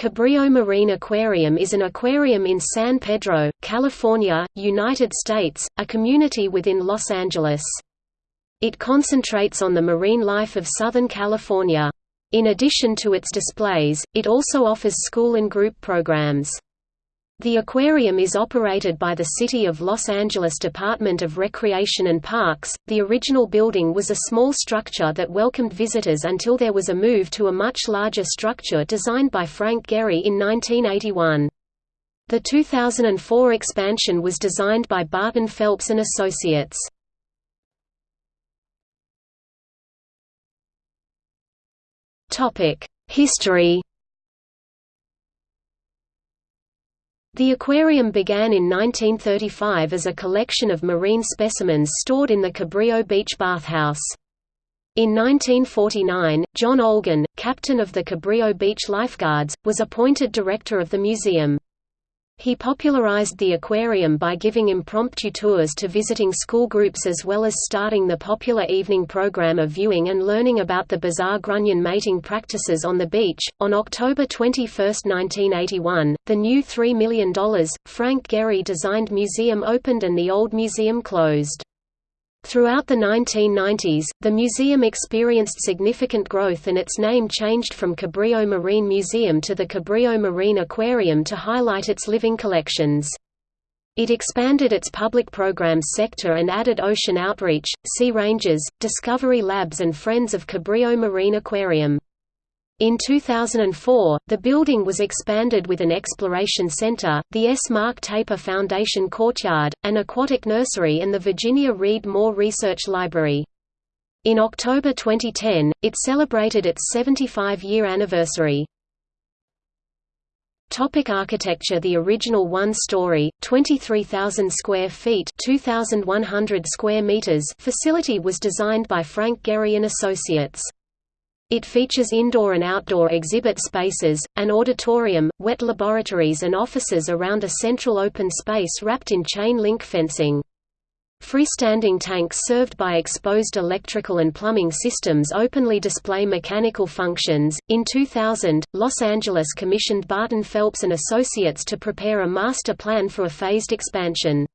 Cabrillo Marine Aquarium is an aquarium in San Pedro, California, United States, a community within Los Angeles. It concentrates on the marine life of Southern California. In addition to its displays, it also offers school and group programs. The aquarium is operated by the City of Los Angeles Department of Recreation and Parks. The original building was a small structure that welcomed visitors until there was a move to a much larger structure designed by Frank Gehry in 1981. The 2004 expansion was designed by Barton Phelps and Associates. Topic: History The aquarium began in 1935 as a collection of marine specimens stored in the Cabrillo Beach bathhouse. In 1949, John Olguin, captain of the Cabrillo Beach Lifeguards, was appointed director of the museum. He popularized the aquarium by giving impromptu tours to visiting school groups as well as starting the popular evening program of viewing and learning about the bizarre grunion mating practices on the beach. On October 21, 1981, the new $3 million, Frank Gehry designed museum opened and the old museum closed. Throughout the 1990s, the museum experienced significant growth and its name changed from Cabrillo Marine Museum to the Cabrillo Marine Aquarium to highlight its living collections. It expanded its public programs sector and added ocean outreach, sea rangers, discovery labs and Friends of Cabrillo Marine Aquarium. In 2004, the building was expanded with an exploration center, the S. Mark Taper Foundation Courtyard, an aquatic nursery and the Virginia Reed Moore Research Library. In October 2010, it celebrated its 75-year anniversary. Topic architecture The original one-story, 23,000 square feet 2,100 square meters facility was designed by Frank Gehry and Associates. It features indoor and outdoor exhibit spaces, an auditorium, wet laboratories and offices around a central open space wrapped in chain-link fencing. Freestanding tanks served by exposed electrical and plumbing systems openly display mechanical functions. In 2000, Los Angeles commissioned Barton Phelps and Associates to prepare a master plan for a phased expansion.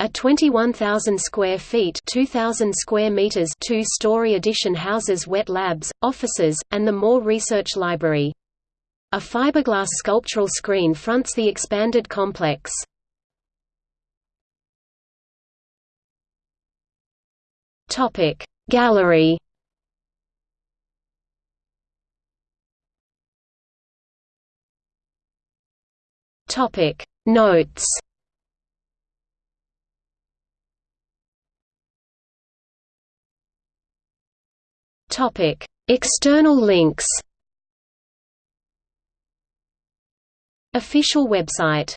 A 21,000 square feet 2,000 square meters two-story addition houses wet labs, offices, and the Moore Research Library. A fiberglass sculptural screen fronts the expanded complex. Gallery Notes Topic: External links. Official website